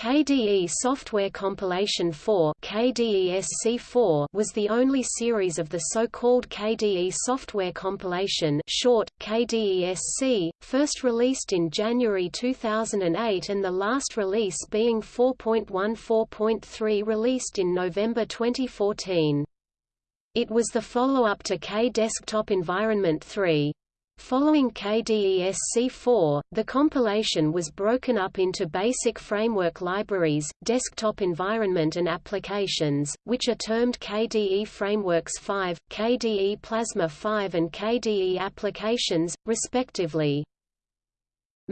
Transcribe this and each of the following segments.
KDE Software Compilation 4 KDESC4 was the only series of the so-called KDE Software Compilation short, KDESC, first released in January 2008 and the last release being 4.14.3 released in November 2014. It was the follow-up to K Desktop Environment 3. Following KDESC4, the compilation was broken up into basic framework libraries, desktop environment and applications, which are termed KDE Frameworks 5, KDE Plasma 5 and KDE Applications, respectively.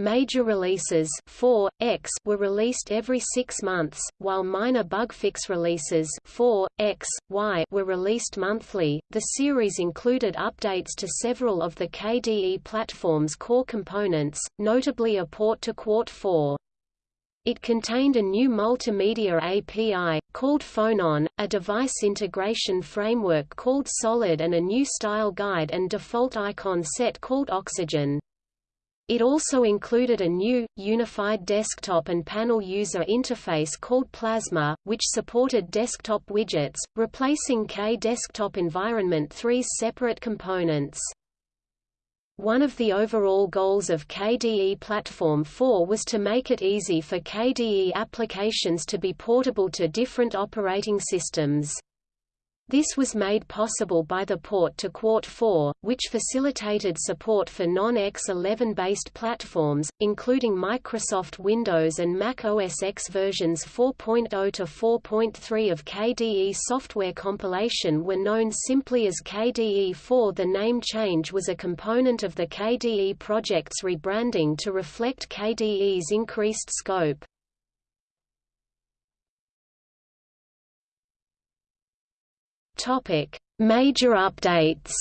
Major releases 4, X were released every six months, while minor bugfix releases 4, X, Y were released monthly. The series included updates to several of the KDE platform's core components, notably a port to Qt 4. It contained a new multimedia API, called Phonon, a device integration framework called Solid and a new style guide and default icon set called Oxygen. It also included a new, unified desktop and panel user interface called Plasma, which supported desktop widgets, replacing K Desktop Environment 3's separate components. One of the overall goals of KDE Platform 4 was to make it easy for KDE applications to be portable to different operating systems. This was made possible by the port to Qt 4, which facilitated support for non-X11-based platforms, including Microsoft Windows and Mac OS X versions 4.0 to 4.3 of KDE software compilation were known simply as KDE 4 The name change was a component of the KDE project's rebranding to reflect KDE's increased scope. Topic: Major updates.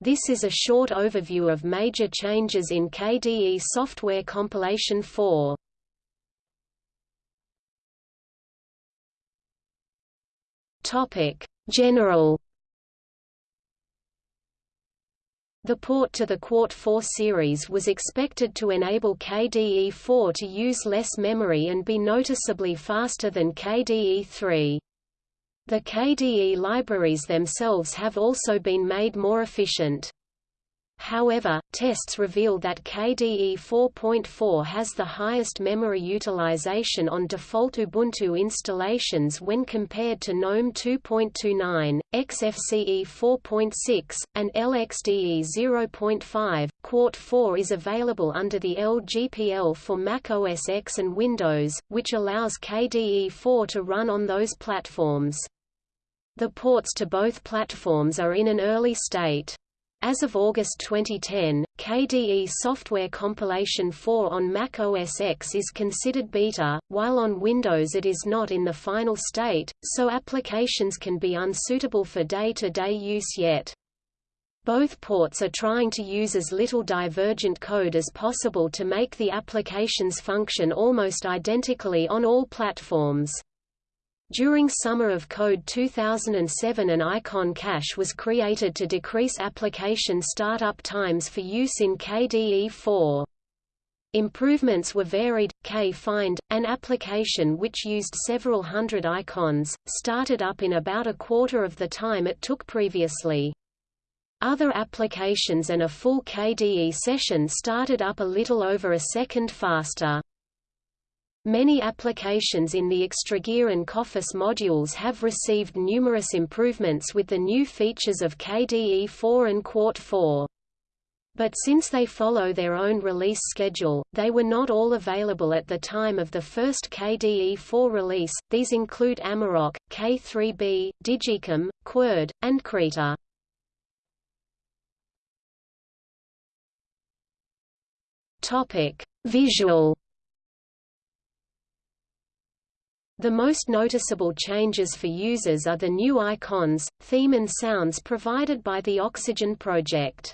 This is a short overview of major changes in KDE software compilation 4. Topic: General The port to the Qt 4 series was expected to enable KDE4 to use less memory and be noticeably faster than KDE 3. The KDE libraries themselves have also been made more efficient. However, tests reveal that KDE 4.4 has the highest memory utilization on default Ubuntu installations when compared to GNOME 2.29, XFCE 4.6, and LXDE 0.5. Qt 4 is available under the LGPL for Mac OS X and Windows, which allows KDE 4 to run on those platforms. The ports to both platforms are in an early state. As of August 2010, KDE Software Compilation 4 on Mac OS X is considered beta, while on Windows it is not in the final state, so applications can be unsuitable for day-to-day -day use yet. Both ports are trying to use as little divergent code as possible to make the applications function almost identically on all platforms. During Summer of Code 2007 an icon cache was created to decrease application startup times for use in KDE4. Improvements were varied. K-Find, an application which used several hundred icons, started up in about a quarter of the time it took previously. Other applications and a full KDE session started up a little over a second faster. Many applications in the Extragear and KOffice modules have received numerous improvements with the new features of KDE 4 and Qt 4. But since they follow their own release schedule, they were not all available at the time of the first KDE 4 release. These include Amarok, K3B, digiKam, KWord, and Krita. Visual The most noticeable changes for users are the new icons, theme and sounds provided by the Oxygen project.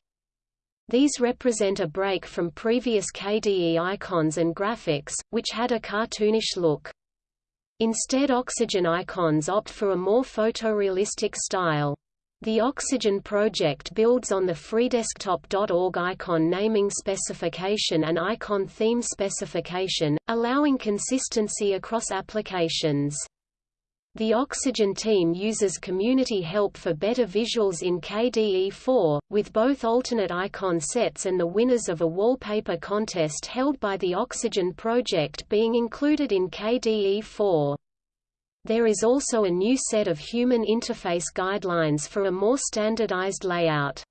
These represent a break from previous KDE icons and graphics, which had a cartoonish look. Instead Oxygen icons opt for a more photorealistic style. The Oxygen project builds on the freedesktop.org icon naming specification and icon theme specification, allowing consistency across applications. The Oxygen team uses community help for better visuals in KDE4, with both alternate icon sets and the winners of a wallpaper contest held by the Oxygen project being included in KDE4. There is also a new set of human interface guidelines for a more standardized layout.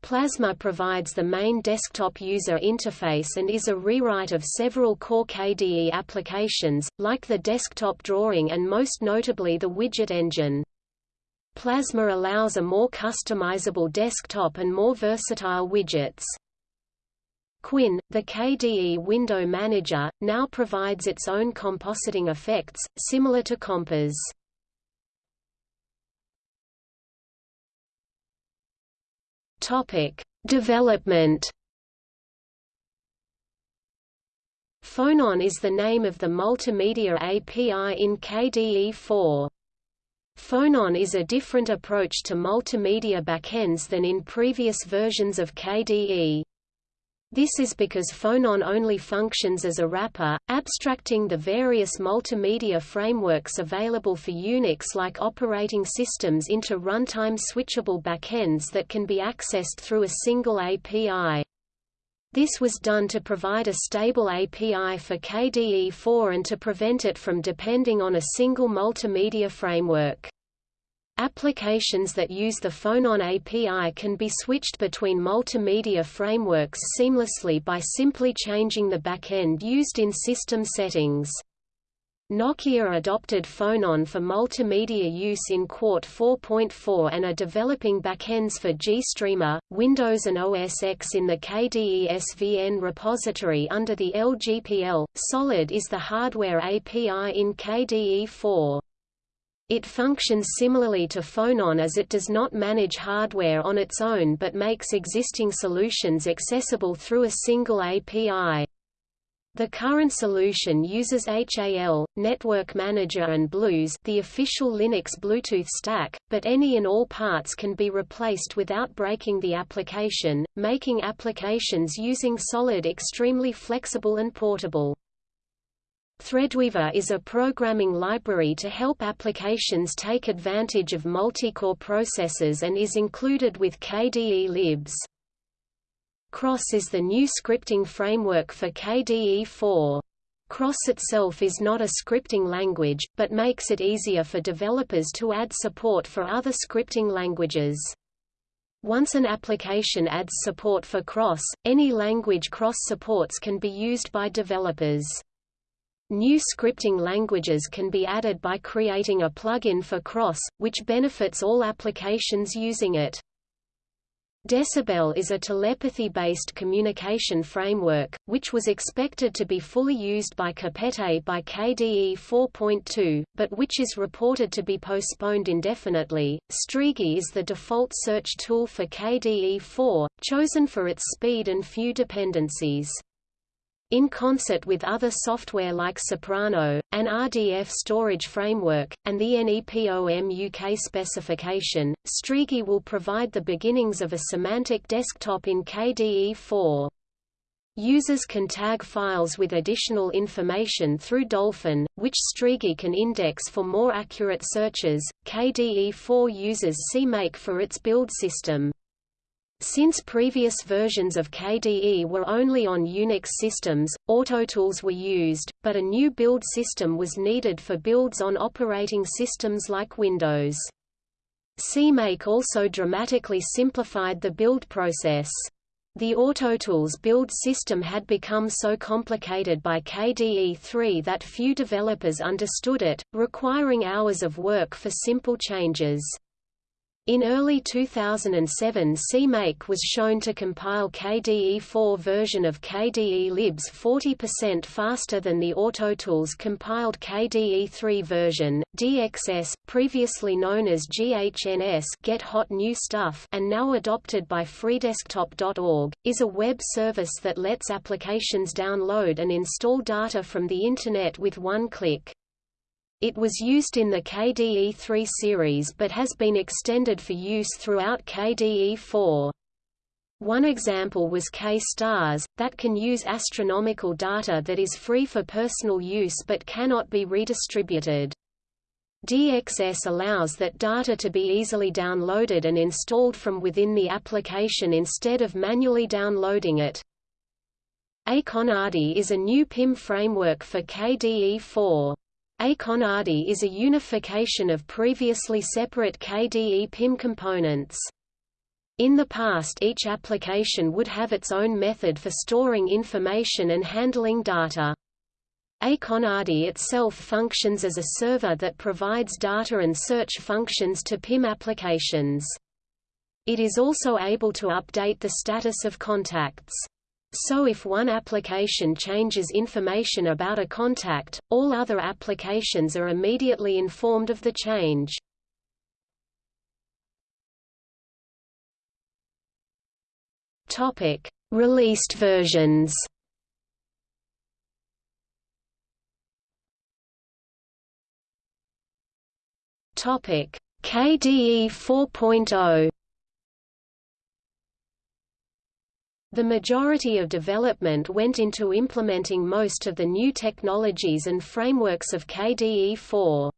Plasma provides the main desktop user interface and is a rewrite of several core KDE applications, like the desktop drawing and most notably the widget engine. Plasma allows a more customizable desktop and more versatile widgets. KWin, the KDE window manager, now provides its own compositing effects, similar to Compiz. Topic: Development. Phonon is the name of the multimedia API in KDE4. Phonon is a different approach to multimedia backends than in previous versions of KDE. This is because Phonon only functions as a wrapper, abstracting the various multimedia frameworks available for Unix like operating systems into runtime switchable backends that can be accessed through a single API. This was done to provide a stable API for KDE4 and to prevent it from depending on a single multimedia framework. Applications that use the Phonon API can be switched between multimedia frameworks seamlessly by simply changing the backend used in system settings. Nokia adopted Phonon for multimedia use in Qt 4.4 and are developing backends for GStreamer, Windows and OS X in the KDE SVN repository under the LGPL. Solid is the hardware API in KDE 4. It functions similarly to Phonon as it does not manage hardware on its own but makes existing solutions accessible through a single API. The current solution uses HAL, Network Manager and BlueZ the official Linux Bluetooth stack, but any and all parts can be replaced without breaking the application, making applications using Solid extremely flexible and portable. Threadweaver is a programming library to help applications take advantage of multi-core processors and is included with KDE Libs. Kross is the new scripting framework for KDE4. Kross itself is not a scripting language, but makes it easier for developers to add support for other scripting languages. Once an application adds support for Kross, any language Kross supports can be used by developers. New scripting languages can be added by creating a plugin for Kross, which benefits all applications using it. Decibel is a telepathy-based communication framework, which was expected to be fully used by Kopete by KDE 4.2, but which is reported to be postponed indefinitely. Strigi is the default search tool for KDE 4, chosen for its speed and few dependencies. In concert with other software like Soprano, an RDF storage framework, and the NEPOMUK specification, Strigi will provide the beginnings of a semantic desktop in KDE4. Users can tag files with additional information through Dolphin, which Strigi can index for more accurate searches. KDE4 uses CMake for its build system. Since previous versions of KDE were only on Unix systems, AutoTools were used, but a new build system was needed for builds on operating systems like Windows. CMake also dramatically simplified the build process. The AutoTools build system had become so complicated by KDE 3 that few developers understood it, requiring hours of work for simple changes. In early 2007 CMake was shown to compile KDE4 version of KDE Libs 40% faster than the AutoTools compiled KDE3 version. DXS, previously known as GHNS Get Hot New Stuff and now adopted by freedesktop.org, is a web service that lets applications download and install data from the Internet with one click. It was used in the KDE3 series but has been extended for use throughout KDE4. One example was K-stars, that can use astronomical data that is free for personal use but cannot be redistributed. DXS allows that data to be easily downloaded and installed from within the application instead of manually downloading it. Akonadi is a new PIM framework for KDE4. Akonadi is a unification of previously separate KDE PIM components. In the past each application would have its own method for storing information and handling data. Akonadi itself functions as a server that provides data and search functions to PIM applications. It is also able to update the status of contacts. So if one application changes information about a contact, all other applications are immediately informed of the change. Topic: Released versions. Topic: KDE 4.0 The majority of development went into implementing most of the new technologies and frameworks of KDE4.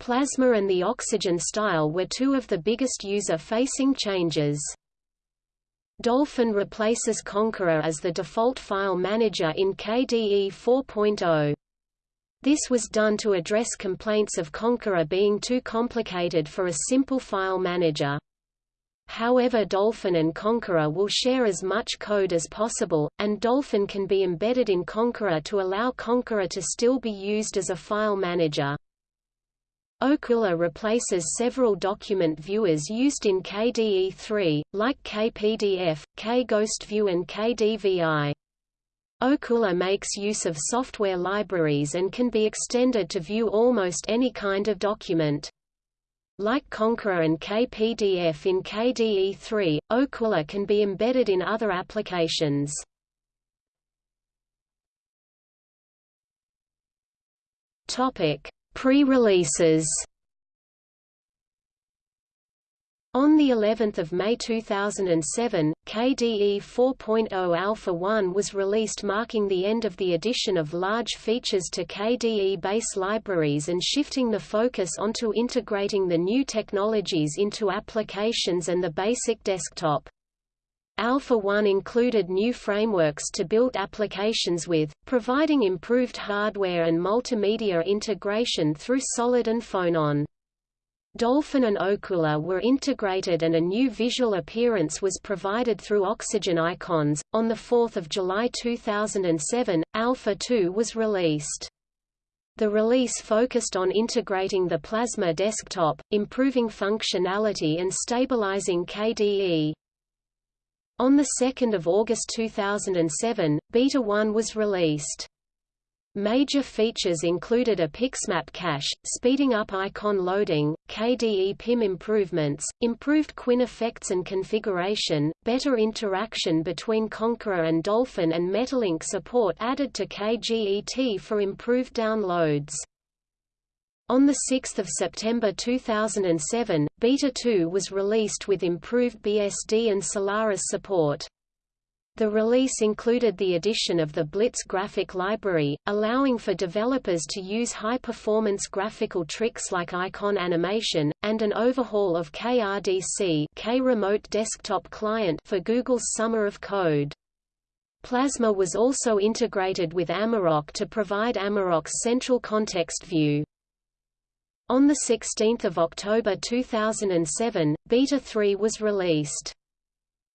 Plasma and the Oxygen style were two of the biggest user-facing changes. Dolphin replaces Konqueror as the default file manager in KDE 4.0. This was done to address complaints of Konqueror being too complicated for a simple file manager. However Dolphin and Konqueror will share as much code as possible, and Dolphin can be embedded in Konqueror to allow Konqueror to still be used as a file manager. Okular replaces several document viewers used in KDE3, like KPDF, KGhostView and KDVI. Okular makes use of software libraries and can be extended to view almost any kind of document. Like Konqueror and KPDF in KDE3, Okular can be embedded in other applications. Pre-releases On the 11th of May 2007, KDE 4.0 Alpha 1 was released marking the end of the addition of large features to KDE base libraries and shifting the focus onto integrating the new technologies into applications and the basic desktop. Alpha 1 included new frameworks to build applications with, providing improved hardware and multimedia integration through Solid and Phonon. Dolphin and Okular were integrated and a new visual appearance was provided through Oxygen icons. On 4 July 2007, Alpha 2 was released. The release focused on integrating the Plasma desktop, improving functionality and stabilizing KDE. On 2 August 2007, Beta 1 was released. Major features included a Pixmap cache, speeding up icon loading, KDE PIM improvements, improved KWin effects and configuration, better interaction between Konqueror and Dolphin and Metalink support added to KGET for improved downloads. On 6 September 2007, Beta 2 was released with improved BSD and Solaris support. The release included the addition of the Blitz graphic library, allowing for developers to use high-performance graphical tricks like icon animation, and an overhaul of KRDC K-Remote Desktop Client for Google's Summer of Code. Plasma was also integrated with Amarok to provide Amarok's central context view. On 16 October 2007, Beta 3 was released.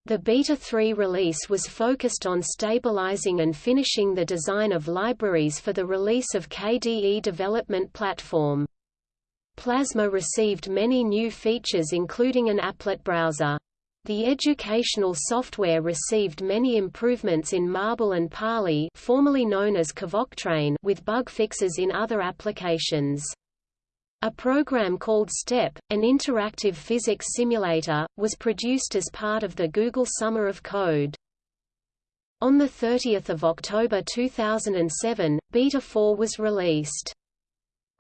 The Beta 3 release was focused on stabilizing and finishing the design of libraries for the release of KDE development platform. Plasma received many new features including an applet browser. The educational software received many improvements in Marble and Parley formerly known as KVocTrain with bug fixes in other applications. A program called STEP, an interactive physics simulator, was produced as part of the Google Summer of Code. On 30 October 2007, Beta 4 was released.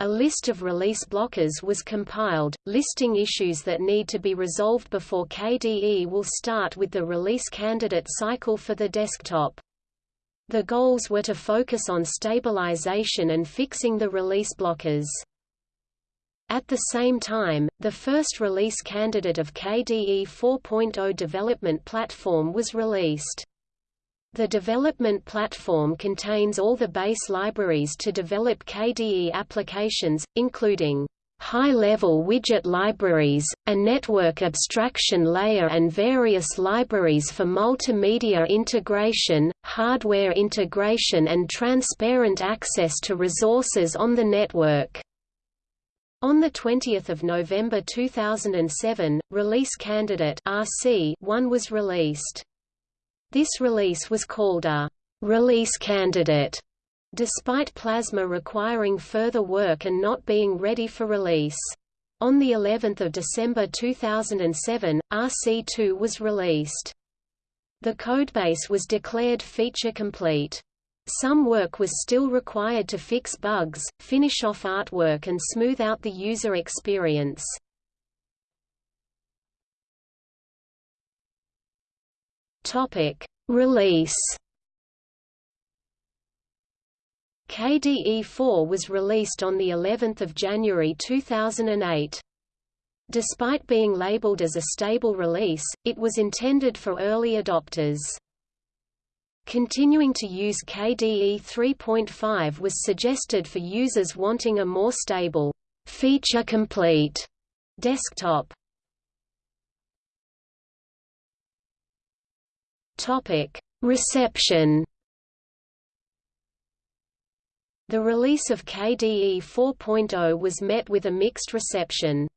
A list of release blockers was compiled, listing issues that need to be resolved before KDE will start with the release candidate cycle for the desktop. The goals were to focus on stabilization and fixing the release blockers. At the same time, the first release candidate of KDE 4.0 development platform was released. The development platform contains all the base libraries to develop KDE applications, including high-level widget libraries, a network abstraction layer and various libraries for multimedia integration, hardware integration and transparent access to resources on the network. On 20 November 2007, release candidate RC1 was released. This release was called a release candidate, despite Plasma requiring further work and not being ready for release. On the 11th of December 2007, RC2 was released. The codebase was declared feature complete. Some work was still required to fix bugs, finish off artwork and smooth out the user experience. Topic: Release. KDE4 was released on the 11th of January 2008. Despite being labeled as a stable release, it was intended for early adopters. Continuing to use KDE 3.5 was suggested for users wanting a more stable, feature-complete desktop. Topic: Reception. The release of KDE 4.0 was met with a mixed reception.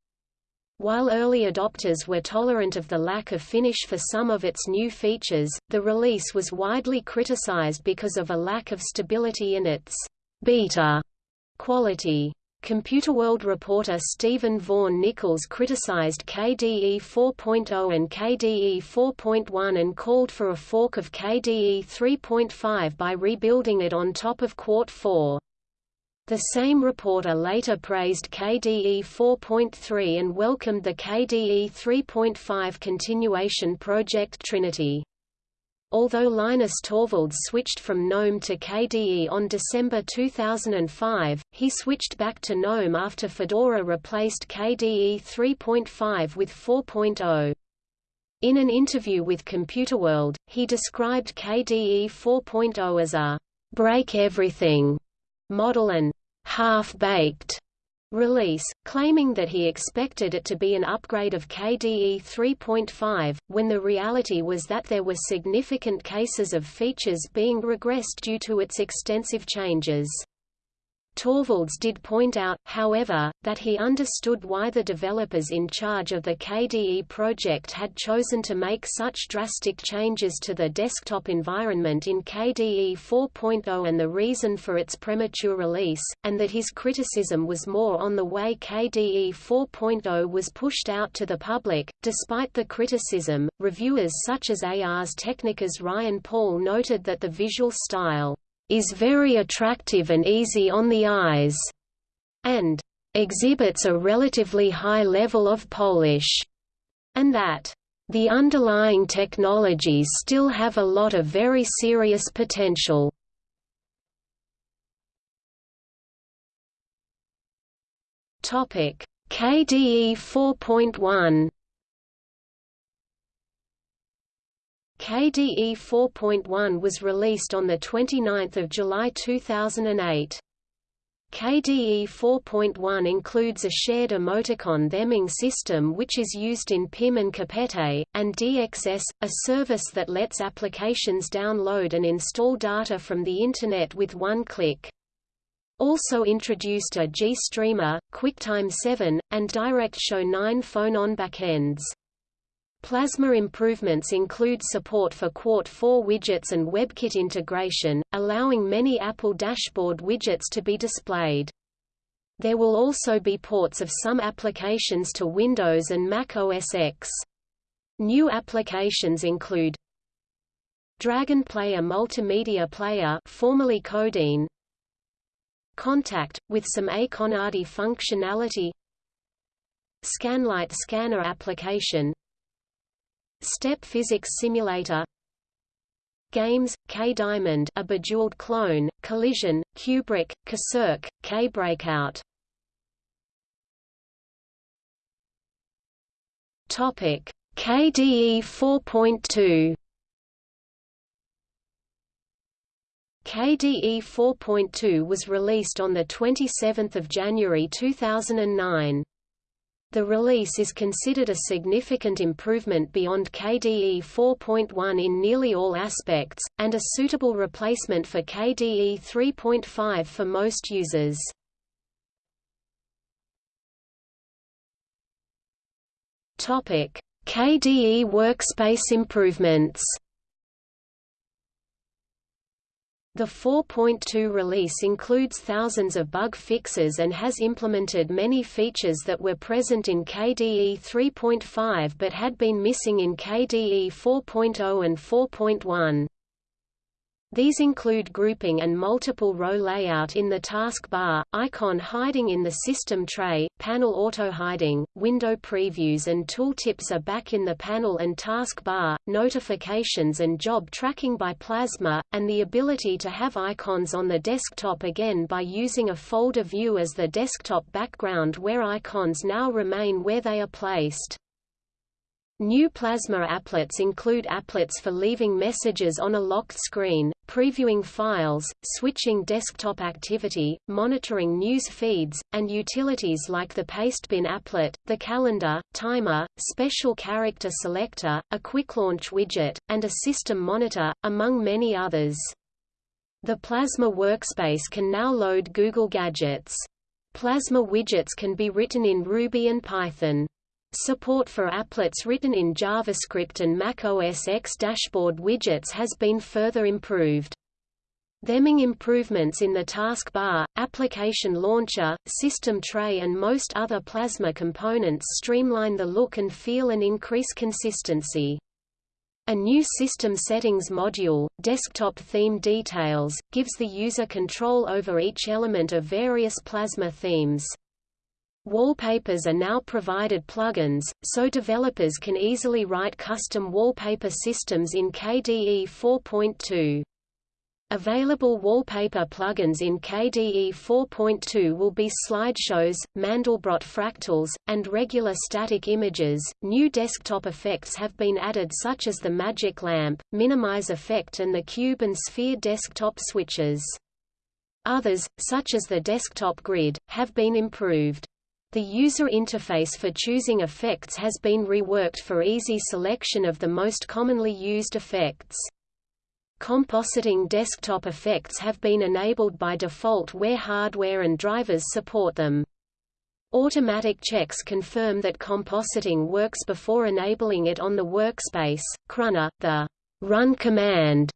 While early adopters were tolerant of the lack of finish for some of its new features, the release was widely criticized because of a lack of stability in its beta quality. Computerworld reporter Stephen Vaughan Nichols criticized KDE 4.0 and KDE 4.1 and called for a fork of KDE 3.5 by rebuilding it on top of Qt 4. The same reporter later praised KDE 4.3 and welcomed the KDE 3.5 continuation project Trinity. Although Linus Torvalds switched from GNOME to KDE on December 2005, he switched back to GNOME after Fedora replaced KDE 3.5 with 4.0. In an interview with Computerworld, he described KDE 4.0 as a break everything model and half-baked release, claiming that he expected it to be an upgrade of KDE 3.5, when the reality was that there were significant cases of features being regressed due to its extensive changes. Torvalds did point out, however, that he understood why the developers in charge of the KDE project had chosen to make such drastic changes to the desktop environment in KDE 4.0 and the reason for its premature release, and that his criticism was more on the way KDE 4.0 was pushed out to the public. Despite the criticism, reviewers such as Ars Technica's Ryan Paul noted that the visual style is very attractive and easy on the eyes, and exhibits a relatively high level of polish, and that the underlying technologies still have a lot of very serious potential. KDE 4.1 KDE 4.1 was released on 29 July 2008. KDE 4.1 includes a shared emoticon theming system which is used in PIM and Kopete, and DXS, a service that lets applications download and install data from the Internet with one click. Also introduced are GStreamer, QuickTime 7, and DirectShow 9 Phonon backends. Plasma improvements include support for Qt 4 widgets and WebKit integration, allowing many Apple dashboard widgets to be displayed. There will also be ports of some applications to Windows and Mac OS X. New applications include Dragon Player Multimedia Player formerly Codeine, Kontact, with some Akonadi functionality Skanlite scanner application Step physics simulator. Games, K-Diamond a bejeweled clone, Kollision, Kubrick, KSirk, K-Breakout. Topic KDE 4.2 KDE 4.2 was released on 27 January 2009. The release is considered a significant improvement beyond KDE 4.1 in nearly all aspects, and a suitable replacement for KDE 3.5 for most users. KDE workspace improvements The 4.2 release includes thousands of bug fixes and has implemented many features that were present in KDE 3.5 but had been missing in KDE 4.0 and 4.1. These include grouping and multiple row layout in the taskbar, icon hiding in the system tray, panel auto-hiding, window previews and tooltips are back in the panel and taskbar, notifications and job tracking by Plasma, and the ability to have icons on the desktop again by using a folder view as the desktop background where icons now remain where they are placed. New Plasma applets include applets for leaving messages on a locked screen, previewing files, switching desktop activity, monitoring news feeds, and utilities like the Pastebin applet, the calendar, timer, special character selector, a quick launch widget, and a system monitor, among many others. The Plasma workspace can now load Google Gadgets. Plasma widgets can be written in Ruby and Python. Support for applets written in JavaScript and Mac OS X dashboard widgets has been further improved. Theming improvements in the taskbar, application launcher, system tray and most other Plasma components streamline the look and feel and increase consistency. A new System Settings module, Desktop Theme Details, gives the user control over each element of various Plasma themes. Wallpapers are now provided plugins, so developers can easily write custom wallpaper systems in KDE 4.2. Available wallpaper plugins in KDE 4.2 will be slideshows, Mandelbrot fractals, and regular static images. New desktop effects have been added such as the magic lamp, minimize effect and the cube and sphere desktop switches. Others, such as the desktop grid, have been improved. The user interface for choosing effects has been reworked for easy selection of the most commonly used effects. Compositing desktop effects have been enabled by default where hardware and drivers support them. Automatic checks confirm that compositing works before enabling it on the workspace. KRunner, the run command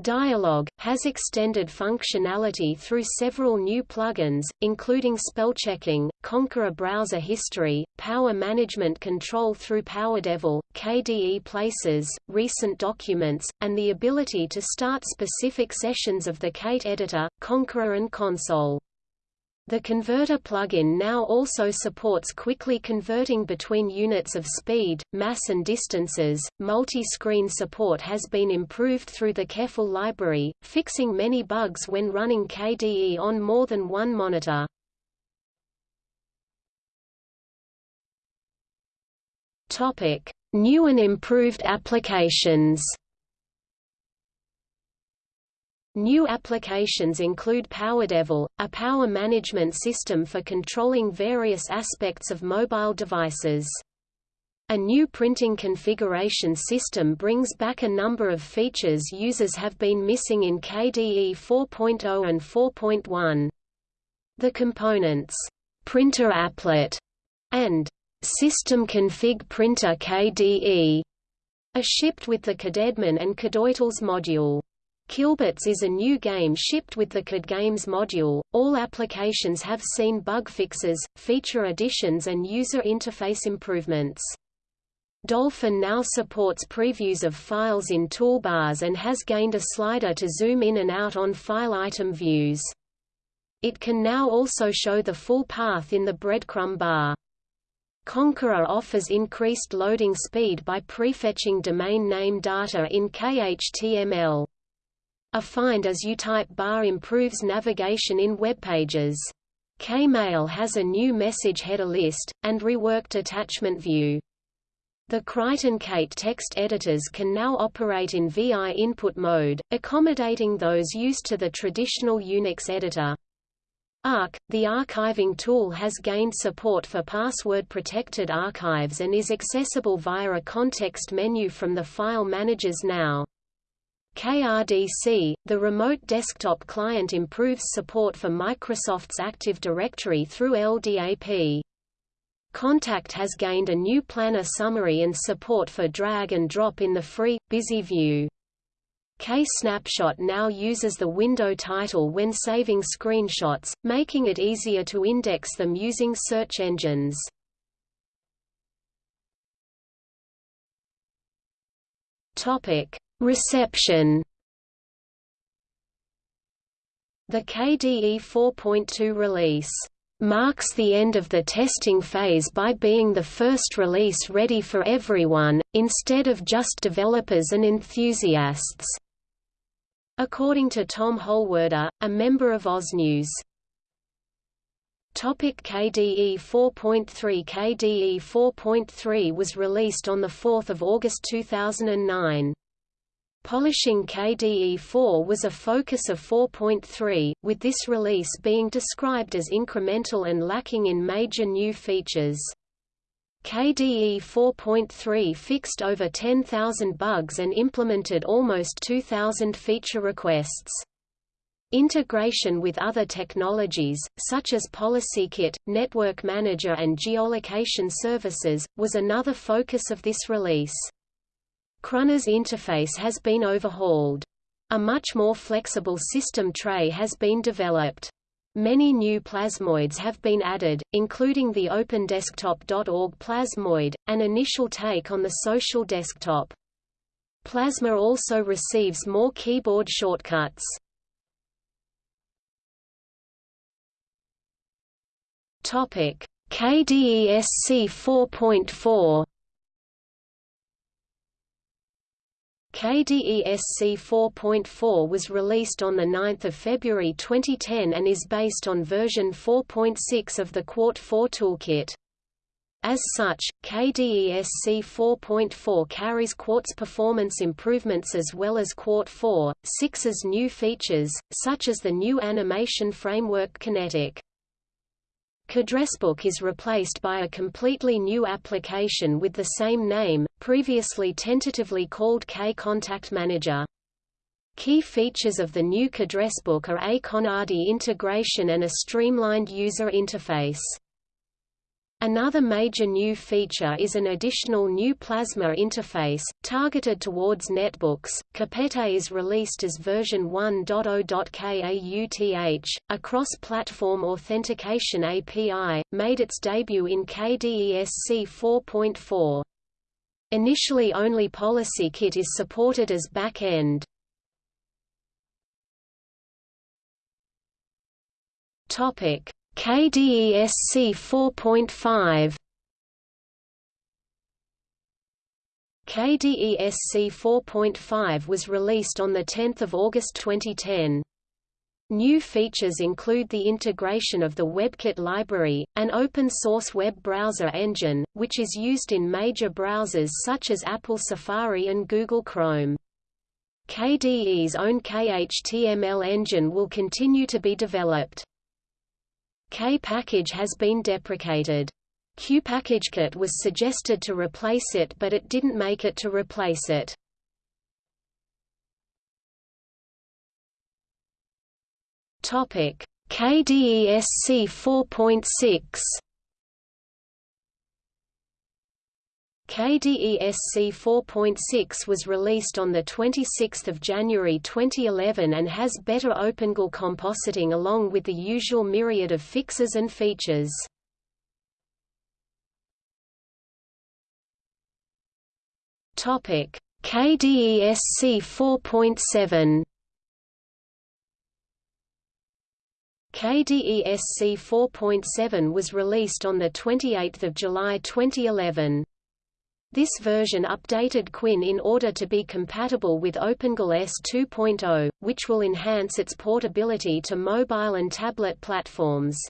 Dialog, has extended functionality through several new plugins, including spellchecking, Konqueror browser history, power management control through PowerDevil, KDE Places, recent documents, and the ability to start specific sessions of the Kate editor, Konqueror and Konsole. The converter plugin now also supports quickly converting between units of speed, mass and distances. Multi-screen support has been improved through the Kephal library, fixing many bugs when running KDE on more than one monitor. Topic: New and improved applications. New applications include PowerDevil, a power management system for controlling various aspects of mobile devices. A new printing configuration system brings back a number of features users have been missing in KDE 4.0 and 4.1. The components, Printer Applet, and System Config Printer KDE are shipped with the kdeadmin and kdeutils module. Killbots is a new game shipped with the KDE Games module. All applications have seen bug fixes, feature additions and user interface improvements. Dolphin now supports previews of files in toolbars and has gained a slider to zoom in and out on file item views. It can now also show the full path in the breadcrumb bar. Konqueror offers increased loading speed by prefetching domain name data in KHTML. A Find as You type bar improves navigation in web pages. Kmail has a new message header list, and reworked attachment view. The Crichton Kate text editors can now operate in VI input mode, accommodating those used to the traditional Unix editor. Ark, the archiving tool has gained support for password-protected archives and is accessible via a context menu from the file managers now. KRDC, the remote desktop client improves support for Microsoft's Active Directory through LDAP. Kontact has gained a new planner summary and support for drag and drop in the free, busy view. K-Snapshot now uses the window title when saving screenshots, making it easier to index them using search engines. Topic: Reception The KDE 4.2 release marks the end of the testing phase by being the first release ready for everyone, instead of just developers and enthusiasts. According to Tom Holwerda, a member of OSNews. Topic KDE 4.3 KDE 4.3 was released on 4 August 2009. Polishing KDE4 was a focus of 4.3, with this release being described as incremental and lacking in major new features. KDE 4.3 fixed over 10,000 bugs and implemented almost 2,000 feature requests. Integration with other technologies, such as PolicyKit, Network Manager and geolocation services, was another focus of this release. Krunner's interface has been overhauled. A much more flexible system tray has been developed. Many new plasmoids have been added, including the OpenDesktop.org plasmoid, an initial take on the social desktop. Plasma also receives more keyboard shortcuts. KDESC 4.4 KDESC 4.4 was released on 9 February 2010 and is based on version 4.6 of the Qt 4 toolkit. As such, KDESC 4.4 carries Qt's performance improvements as well as Qt 4, 6's new features, such as the new animation framework Kinetic. KAddressBook is replaced by a completely new application with the same name, previously tentatively called K-Contact Manager. Key features of the new KAddressBook are Akonadi integration and a streamlined user interface. Another major new feature is an additional new Plasma interface, targeted towards netbooks. Kopete is released as version 1.0.kauth, a cross-platform authentication API, made its debut in KDESC 4.4. Initially only PolicyKit is supported as back-end. KDESC 4.5 KDESC 4.5 was released on 10 August 2010. New features include the integration of the WebKit library, an open-source web browser engine, which is used in major browsers such as Apple Safari and Google Chrome. KDE's own KHTML engine will continue to be developed. K-package has been deprecated. QPackageKit was suggested to replace it but it didn't make it to replace it. Topic: KDESC 4.6 KDESC 4.6 was released on 26 January 2011 and has better OpenGL compositing along with the usual myriad of fixes and features. KDESC 4.7 KDESC 4.7 was released on 28 July 2011. This version updated KWin in order to be compatible with OpenGL ES 2.0, which will enhance its portability to mobile and tablet platforms.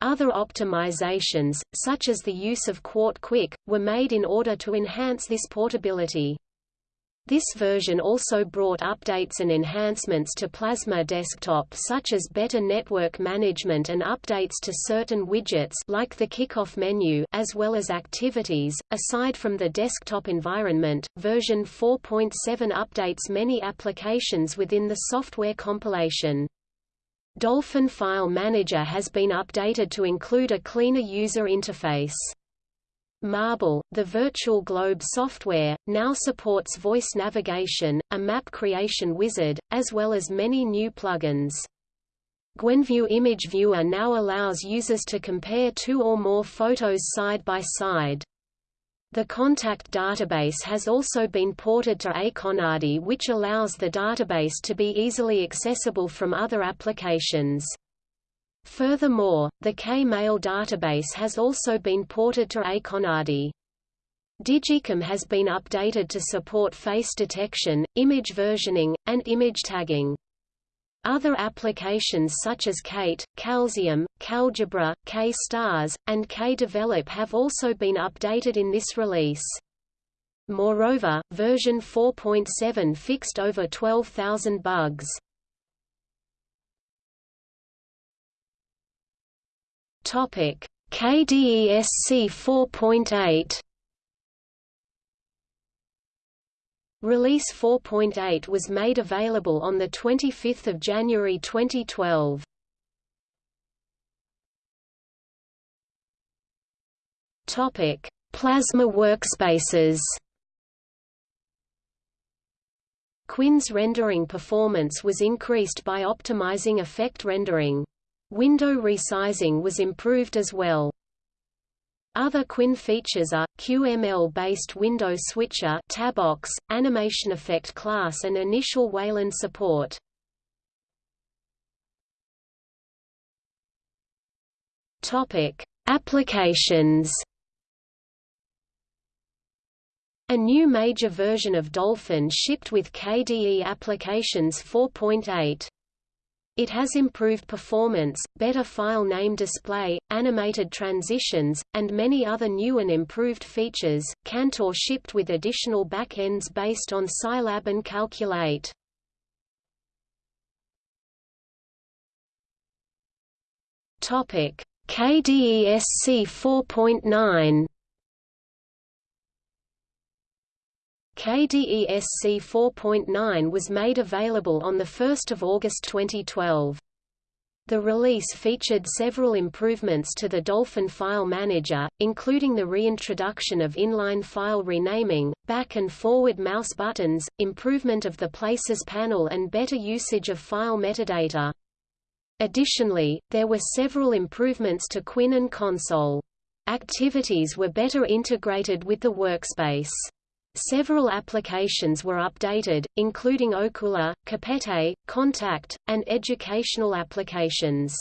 Other optimizations, such as the use of Qt Quick, were made in order to enhance this portability. This version also brought updates and enhancements to Plasma Desktop such as better network management and updates to certain widgets like the kickoff menu as well as activities. Aside from the desktop environment, version 4.7 updates many applications within the software compilation. Dolphin File Manager has been updated to include a cleaner user interface. Marble, the virtual globe software, now supports voice navigation, a map creation wizard, as well as many new plugins. Gwenview Image Viewer now allows users to compare two or more photos side by side. The contact database has also been ported to Akonadi which allows the database to be easily accessible from other applications. Furthermore, the KMail database has also been ported to Akonadi. digiKam has been updated to support face detection, image versioning, and image tagging. Other applications such as Kate, Kalzium, KAlgebra, KStars, and KDevelop have also been updated in this release. Moreover, version 4.7 fixed over 12,000 bugs. Topic: KDE SC 4.8 Release 4.8 was made available on 25 January 2012. Topic: Plasma workspaces. KWin's rendering performance was increased by optimizing effect rendering. Window resizing was improved as well. Other KWin features are, QML-based window switcher TabBox, animation effect class and initial Wayland support. Applications. A new major version of Dolphin shipped with KDE Applications 4.8. It has improved performance, better file name display, animated transitions, and many other new and improved features. Cantor shipped with additional backends based on Scilab and Qalculate. Topic: KDE SC 4.9 KDE SC 4.9 was made available on 1 August 2012. The release featured several improvements to the Dolphin file manager, including the reintroduction of inline file renaming, back and forward mouse buttons, improvement of the Places panel and better usage of file metadata. Additionally, there were several improvements to KWin and Konsole. Activities were better integrated with the workspace. Several applications were updated, including Okular, Kopete, Kontact, and educational applications.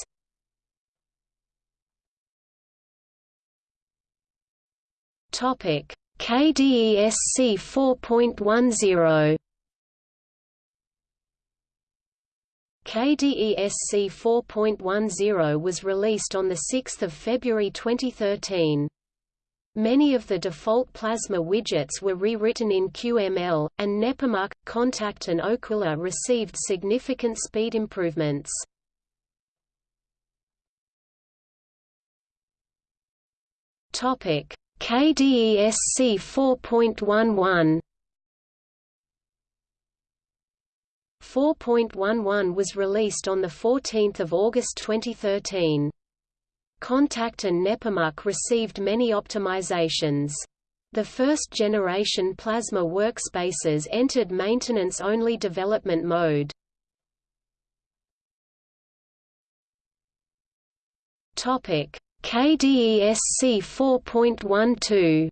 Topic: KDE SC 4.10 KDE SC 4.10 was released on 6 February 2013. Many of the default Plasma widgets were rewritten in QML, and Nepomuk, Kontact and Okular received significant speed improvements. KDESC 4.11 4.11 was released on 14 August 2013. Kontact and Nepomuk received many optimizations. The first-generation Plasma workspaces entered maintenance-only development mode. Topic: KDE SC 4.12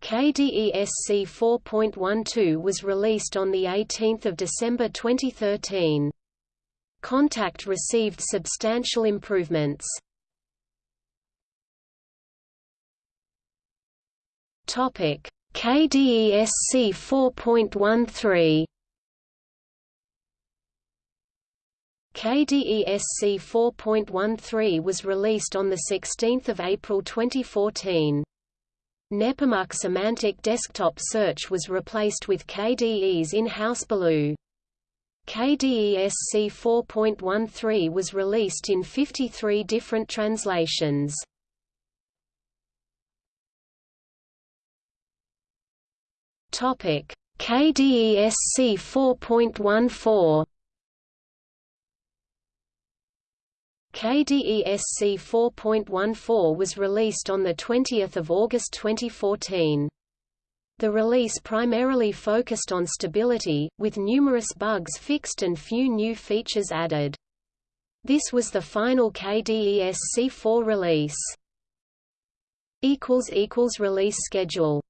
KDE SC 4.12 was released on 18 December 2013. Kontact received substantial improvements. Topic: KDE SC 4.13 KDE SC 4.13 was released on 16 April 2014. Nepomuk Semantic Desktop Search was replaced with KDE's in-house Baloo. KDE SC 4.13 was released in 53 different translations. Topic: KDE SC 4.14 KDE SC 4.14 was released on 20 August 2014. The release primarily focused on stability, with numerous bugs fixed and few new features added. This was the final KDE SC 4 release. Release schedule